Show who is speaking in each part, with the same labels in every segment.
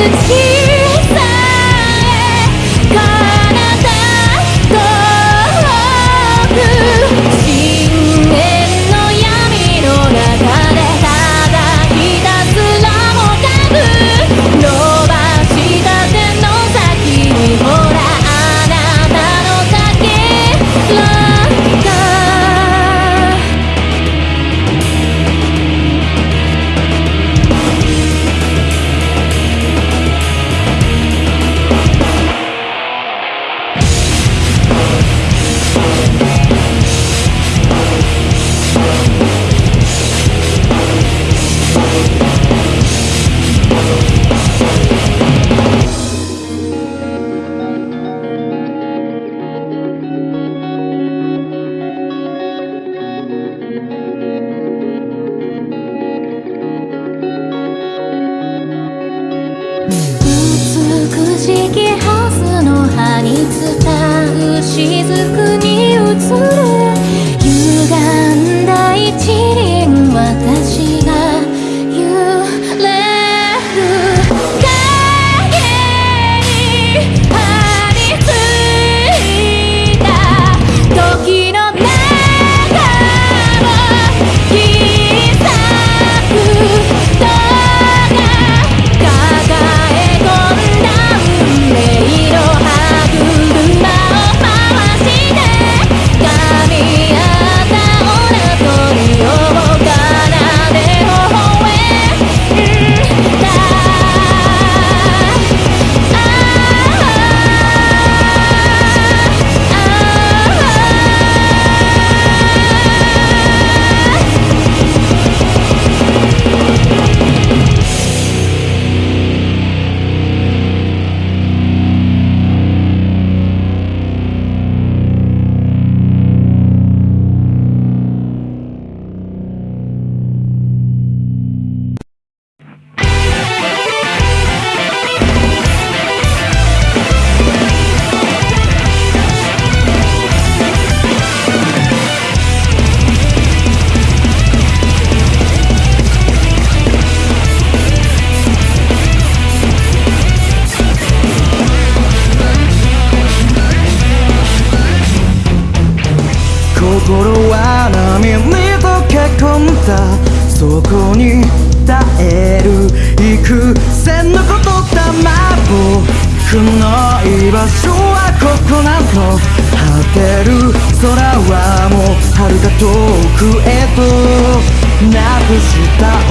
Speaker 1: the tears.
Speaker 2: 心は波に溶け込んだそこに耐える幾千のことだま僕の居場所はここなの果てる空はもう遥か遠くへとなくした想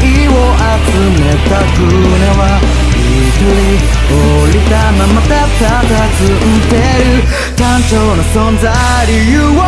Speaker 2: いを集めた船は一人降りたままたたたずんでる単調な存在理由を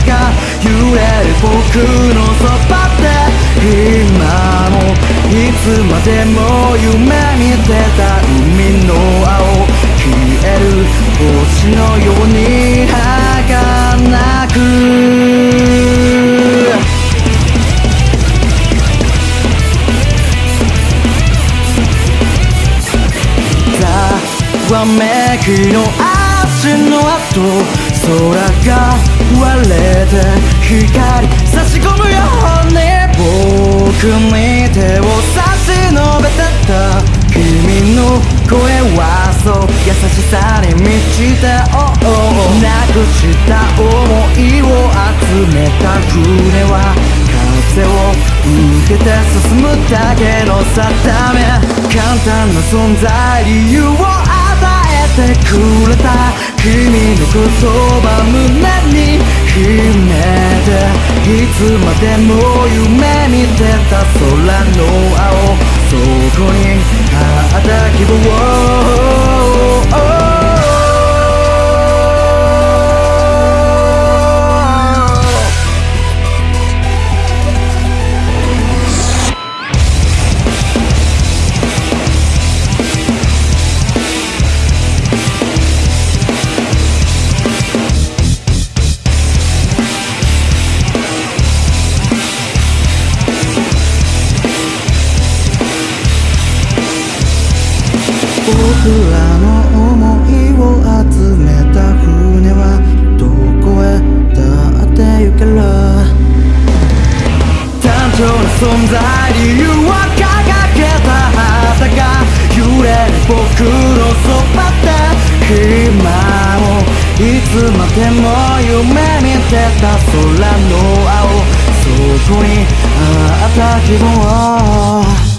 Speaker 2: 旗が揺れる僕のそばで今もいつまでも夢見てた海の青消える星のように儚くざわめきの足の跡空が割れて光差し込むよ。うに僕に手を差し伸べてた君の声はそう優しさに満ちて、oh, oh, なくした想いを集めた船は風を受けて進むだけの定め簡単な存在理由をてくれた君の言葉胸に秘めていつまでも夢見てた空の青そこにあった希望いつまでも夢見てた空の青。そこにあった希望